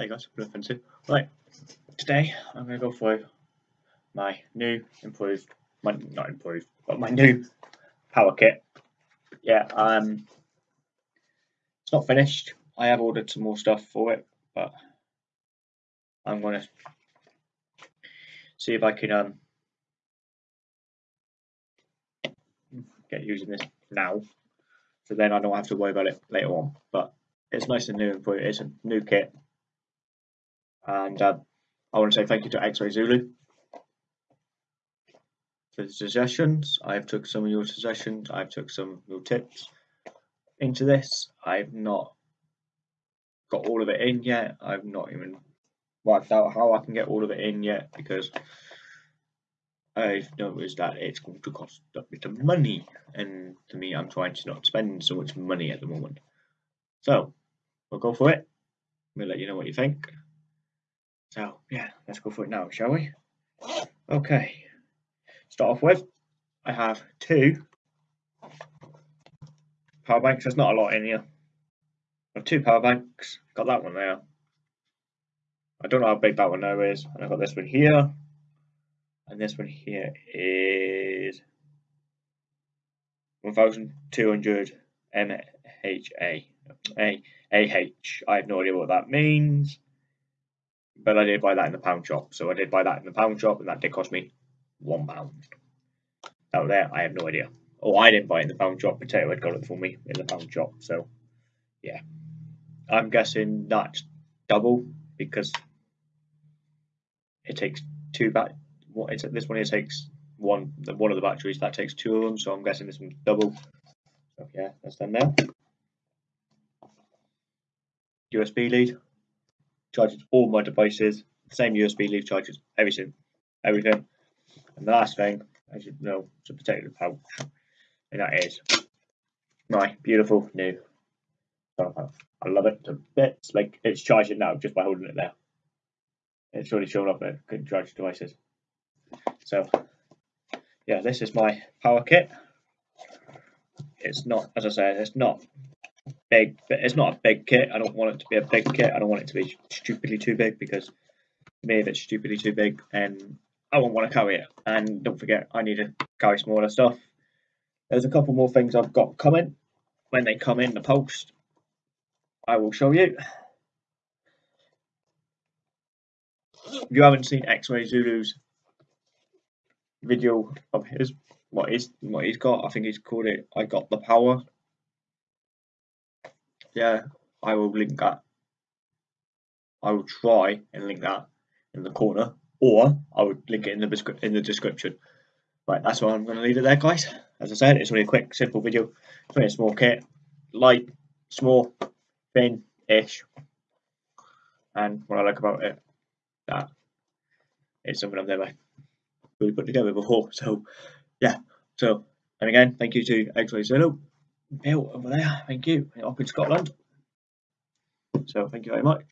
You go, nothing to. Right, today I'm going to go through my new improved, my, not improved, but my new power kit. Yeah, um, it's not finished. I have ordered some more stuff for it, but I'm going to see if I can um, get using this now, so then I don't have to worry about it later on. But it's nice and new and it's a new kit, and uh, I want to say thank you to X-Ray Zulu for the suggestions. I've took some of your suggestions. I've took some of your tips into this. I've not got all of it in yet. I've not even worked out how I can get all of it in yet because I've noticed that it's going to cost a bit of money, and to me, I'm trying to not spend so much money at the moment. So, we'll go for it. We'll let you know what you think. So yeah, let's go for it now, shall we? Okay. Start off with, I have two power banks. There's not a lot in here. I have two power banks. Got that one there. I don't know how big that one now is. And I've got this one here. And this one here is 1200 MHA. A AH. I have no idea what that means but I did buy that in the pound shop. So I did buy that in the pound shop, and that did cost me one pound. Out there, I have no idea. Oh, I didn't buy it in the pound shop. Potato had got it for me in the pound shop. So, yeah, I'm guessing that's double because it takes two back. What is it? This one here takes one. One of the batteries that takes two of them. So I'm guessing this one's double. So yeah, that's done now. USB lead charges all my devices, same USB leaf charges everything, everything. And the last thing, as you know, to protect the pouch, and that is my beautiful new solar panel. I love it to bits. Like it's charging now just by holding it there. It's already showing up it good charge devices. So yeah, this is my power kit. It's not, as I said, it's not big, but it's not a big kit. I don't want it to be a big kit. I don't want it to be stupidly too big because to me, it's stupidly too big, and I won't want to carry it. And don't forget, I need to carry smaller stuff. There's a couple more things I've got coming. When they come in the post, I will show you. If you haven't seen X-Ray Zulu's video of his what is what he's got, I think he's called it I got the power yeah, I will link that. I will try and link that in the corner, or I would link it in the in the description. Right, that's why I'm going to leave it there, guys. As I said, it's only a quick, simple video. It's only a small kit, light, small, thin-ish, and what I like about it, that it's something I've never really put together before. So, yeah. So, and again, thank you to X-Ray Zulu Bill over there. Thank you. Up in Scotland. So thank you very much.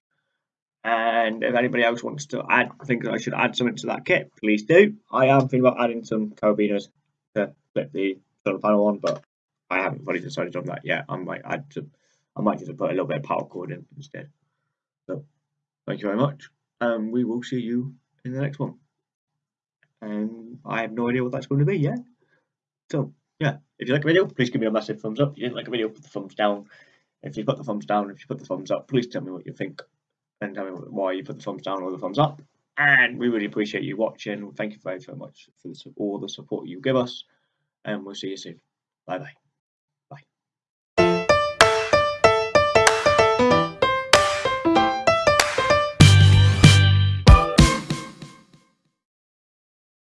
And if anybody else wants to add, I think I should add something to that kit, please do. I am thinking about adding some carabiners to flip the solar panel on, but I haven't fully decided on that yet. I might add to, I might just put a little bit of power cord in instead. So thank you very much. And we will see you in the next one. And I have no idea what that's going to be yet. So yeah, if you like the video, please give me a massive thumbs up. If you didn't like the video, put the thumbs down. If you put the thumbs down, if you put the thumbs up, please tell me what you think and tell me why you put the thumbs down or the thumbs up. And we really appreciate you watching. Thank you very, very much for all the support you give us. And we'll see you soon. Bye bye.